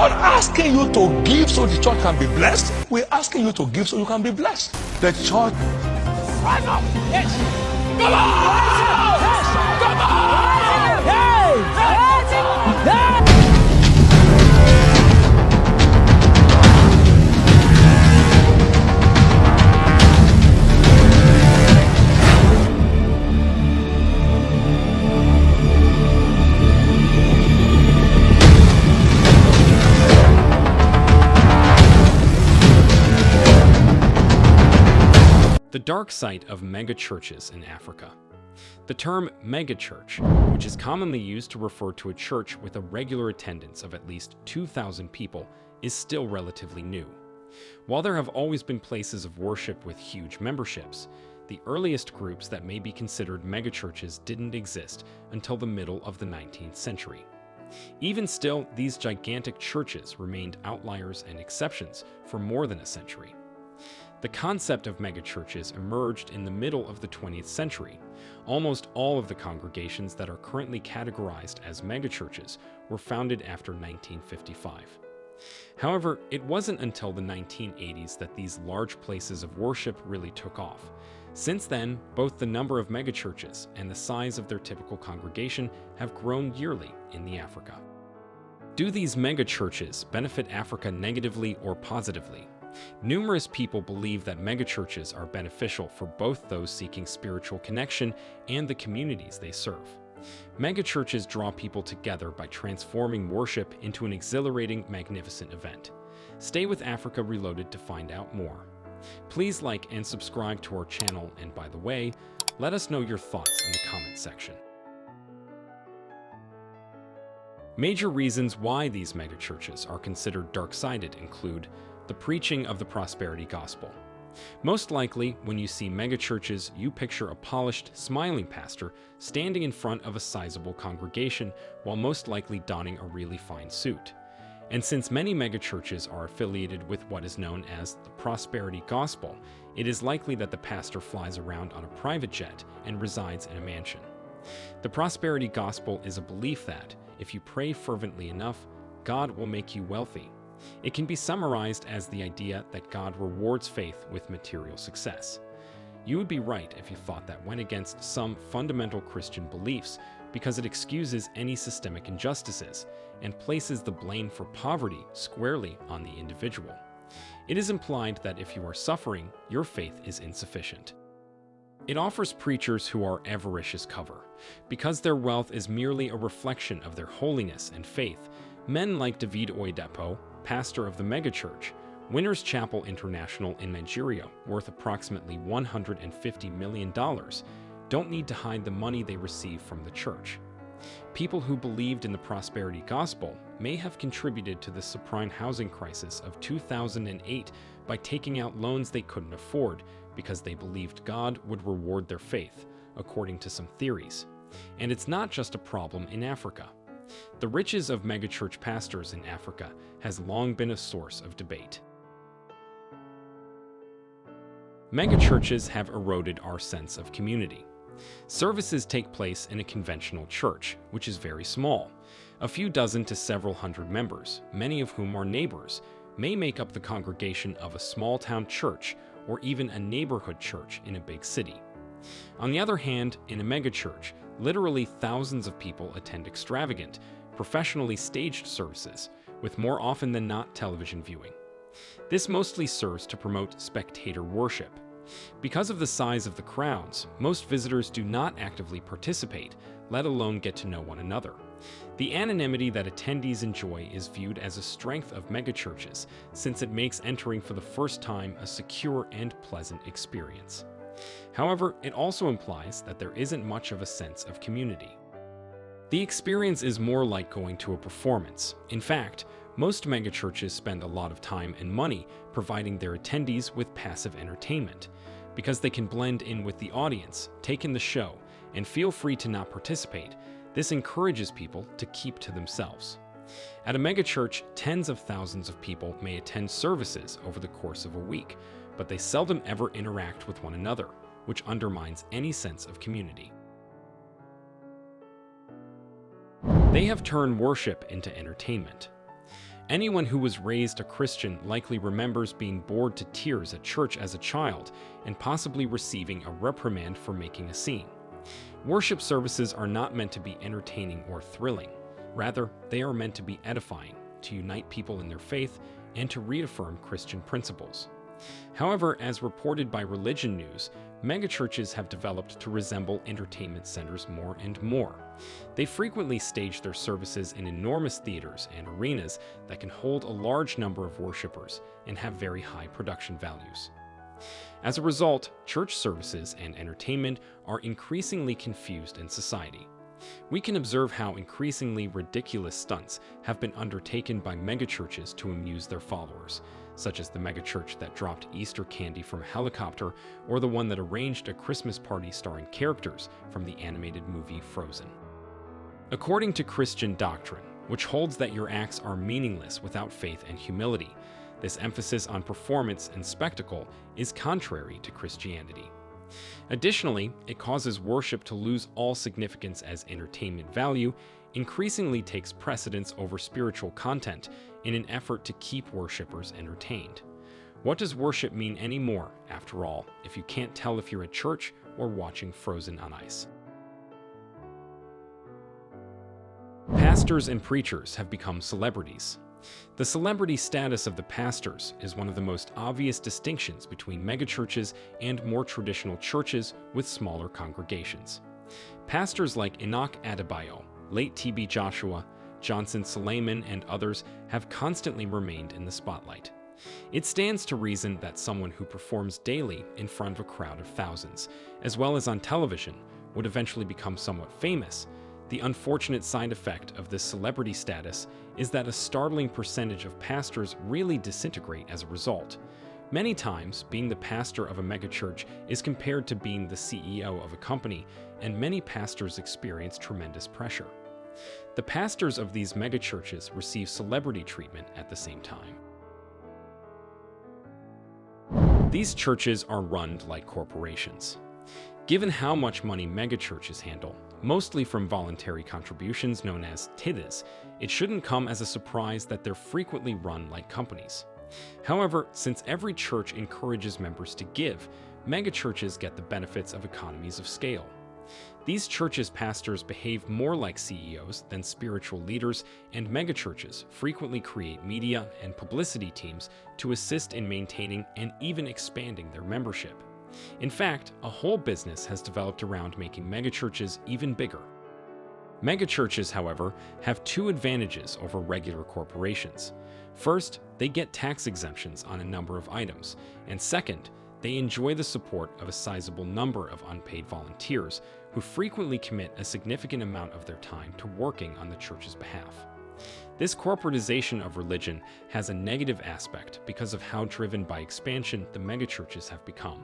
not asking you to give so the church can be blessed. We're asking you to give so you can be blessed. The church. Rise up! Yes! Come on! The dark side of megachurches in Africa. The term megachurch, which is commonly used to refer to a church with a regular attendance of at least 2,000 people, is still relatively new. While there have always been places of worship with huge memberships, the earliest groups that may be considered megachurches didn't exist until the middle of the 19th century. Even still, these gigantic churches remained outliers and exceptions for more than a century. The concept of megachurches emerged in the middle of the 20th century. Almost all of the congregations that are currently categorized as megachurches were founded after 1955. However, it wasn't until the 1980s that these large places of worship really took off. Since then, both the number of megachurches and the size of their typical congregation have grown yearly in the Africa. Do these megachurches benefit Africa negatively or positively? Numerous people believe that megachurches are beneficial for both those seeking spiritual connection and the communities they serve. Megachurches draw people together by transforming worship into an exhilarating, magnificent event. Stay with Africa Reloaded to find out more. Please like and subscribe to our channel, and by the way, let us know your thoughts in the comment section. Major reasons why these megachurches are considered dark-sided include the preaching of the prosperity gospel. Most likely, when you see megachurches, you picture a polished, smiling pastor standing in front of a sizable congregation while most likely donning a really fine suit. And since many megachurches are affiliated with what is known as the prosperity gospel, it is likely that the pastor flies around on a private jet and resides in a mansion. The prosperity gospel is a belief that, if you pray fervently enough, God will make you wealthy. It can be summarized as the idea that God rewards faith with material success. You would be right if you thought that went against some fundamental Christian beliefs because it excuses any systemic injustices and places the blame for poverty squarely on the individual. It is implied that if you are suffering, your faith is insufficient. It offers preachers who are avaricious cover. Because their wealth is merely a reflection of their holiness and faith, men like David Oyedepo, pastor of the megachurch, Winners Chapel International in Nigeria, worth approximately $150 million, don't need to hide the money they receive from the church. People who believed in the prosperity gospel may have contributed to the subprime housing crisis of 2008 by taking out loans they couldn't afford because they believed God would reward their faith, according to some theories. And it's not just a problem in Africa. The riches of megachurch pastors in Africa has long been a source of debate. Megachurches have eroded our sense of community. Services take place in a conventional church, which is very small. A few dozen to several hundred members, many of whom are neighbors, may make up the congregation of a small-town church or even a neighborhood church in a big city. On the other hand, in a megachurch, literally thousands of people attend extravagant, professionally staged services, with more often than not television viewing. This mostly serves to promote spectator worship. Because of the size of the crowds, most visitors do not actively participate, let alone get to know one another. The anonymity that attendees enjoy is viewed as a strength of megachurches, since it makes entering for the first time a secure and pleasant experience. However, it also implies that there isn't much of a sense of community. The experience is more like going to a performance. In fact, most megachurches spend a lot of time and money providing their attendees with passive entertainment. Because they can blend in with the audience, take in the show, and feel free to not participate, this encourages people to keep to themselves. At a megachurch, tens of thousands of people may attend services over the course of a week, but they seldom ever interact with one another, which undermines any sense of community. They have turned worship into entertainment. Anyone who was raised a Christian likely remembers being bored to tears at church as a child and possibly receiving a reprimand for making a scene. Worship services are not meant to be entertaining or thrilling. Rather, they are meant to be edifying, to unite people in their faith, and to reaffirm Christian principles. However, as reported by Religion News, megachurches have developed to resemble entertainment centers more and more. They frequently stage their services in enormous theaters and arenas that can hold a large number of worshippers and have very high production values. As a result, church services and entertainment are increasingly confused in society. We can observe how increasingly ridiculous stunts have been undertaken by megachurches to amuse their followers, such as the megachurch that dropped Easter candy from a helicopter or the one that arranged a Christmas party starring characters from the animated movie Frozen. According to Christian doctrine, which holds that your acts are meaningless without faith and humility, this emphasis on performance and spectacle is contrary to Christianity. Additionally, it causes worship to lose all significance as entertainment value, increasingly takes precedence over spiritual content in an effort to keep worshippers entertained. What does worship mean anymore, after all, if you can't tell if you're at church or watching Frozen on ice? Pastors and preachers have become celebrities. The celebrity status of the pastors is one of the most obvious distinctions between megachurches and more traditional churches with smaller congregations. Pastors like Enoch Adeboye, late T.B. Joshua, Johnson Suleman, and others have constantly remained in the spotlight. It stands to reason that someone who performs daily in front of a crowd of thousands, as well as on television, would eventually become somewhat famous, the unfortunate side effect of this celebrity status is that a startling percentage of pastors really disintegrate as a result. Many times, being the pastor of a megachurch is compared to being the CEO of a company, and many pastors experience tremendous pressure. The pastors of these megachurches receive celebrity treatment at the same time. These churches are run like corporations. Given how much money megachurches handle, mostly from voluntary contributions known as tithes, it shouldn't come as a surprise that they're frequently run like companies. However, since every church encourages members to give, megachurches get the benefits of economies of scale. These churches' pastors behave more like CEOs than spiritual leaders, and megachurches frequently create media and publicity teams to assist in maintaining and even expanding their membership. In fact, a whole business has developed around making megachurches even bigger. Megachurches, however, have two advantages over regular corporations. First, they get tax exemptions on a number of items, and second, they enjoy the support of a sizable number of unpaid volunteers who frequently commit a significant amount of their time to working on the church's behalf. This corporatization of religion has a negative aspect because of how driven by expansion the megachurches have become.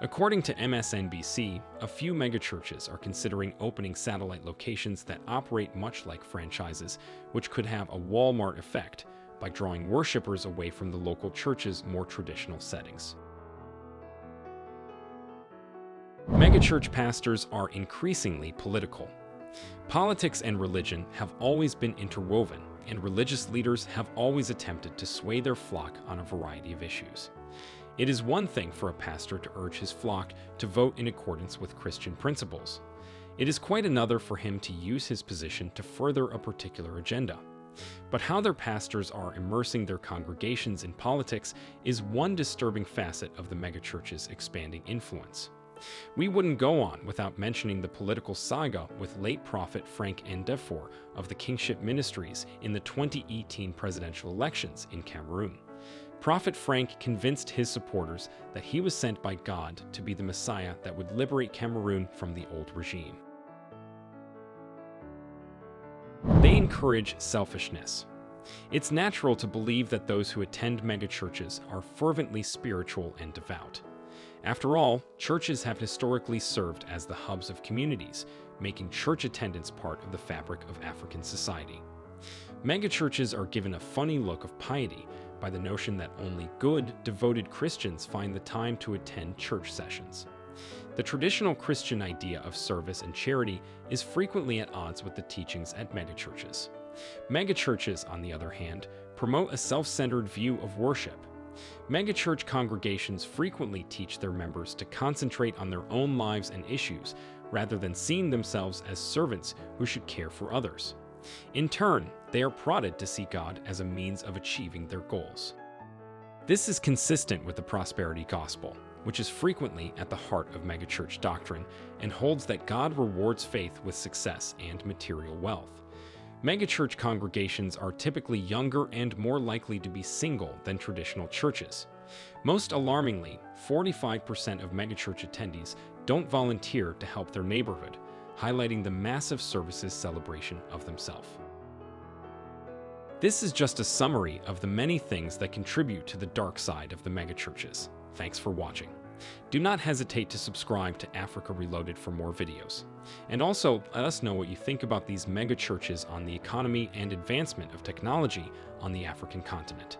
According to MSNBC, a few megachurches are considering opening satellite locations that operate much like franchises, which could have a Walmart effect by drawing worshippers away from the local church's more traditional settings. Megachurch pastors are increasingly political. Politics and religion have always been interwoven, and religious leaders have always attempted to sway their flock on a variety of issues. It is one thing for a pastor to urge his flock to vote in accordance with Christian principles. It is quite another for him to use his position to further a particular agenda. But how their pastors are immersing their congregations in politics is one disturbing facet of the megachurch's expanding influence. We wouldn't go on without mentioning the political saga with late prophet Frank Ndifor of the Kingship Ministries in the 2018 presidential elections in Cameroon. Prophet Frank convinced his supporters that he was sent by God to be the Messiah that would liberate Cameroon from the old regime. They encourage selfishness. It's natural to believe that those who attend megachurches are fervently spiritual and devout. After all, churches have historically served as the hubs of communities, making church attendance part of the fabric of African society. Megachurches are given a funny look of piety by the notion that only good, devoted Christians find the time to attend church sessions. The traditional Christian idea of service and charity is frequently at odds with the teachings at megachurches. Megachurches, on the other hand, promote a self-centered view of worship. Megachurch congregations frequently teach their members to concentrate on their own lives and issues rather than seeing themselves as servants who should care for others. In turn, they are prodded to see God as a means of achieving their goals. This is consistent with the prosperity gospel, which is frequently at the heart of megachurch doctrine and holds that God rewards faith with success and material wealth. Megachurch congregations are typically younger and more likely to be single than traditional churches. Most alarmingly, 45% of megachurch attendees don't volunteer to help their neighborhood, highlighting the massive services celebration of themselves. This is just a summary of the many things that contribute to the dark side of the megachurches. Thanks for watching. Do not hesitate to subscribe to Africa Reloaded for more videos. And also, let us know what you think about these megachurches on the economy and advancement of technology on the African continent.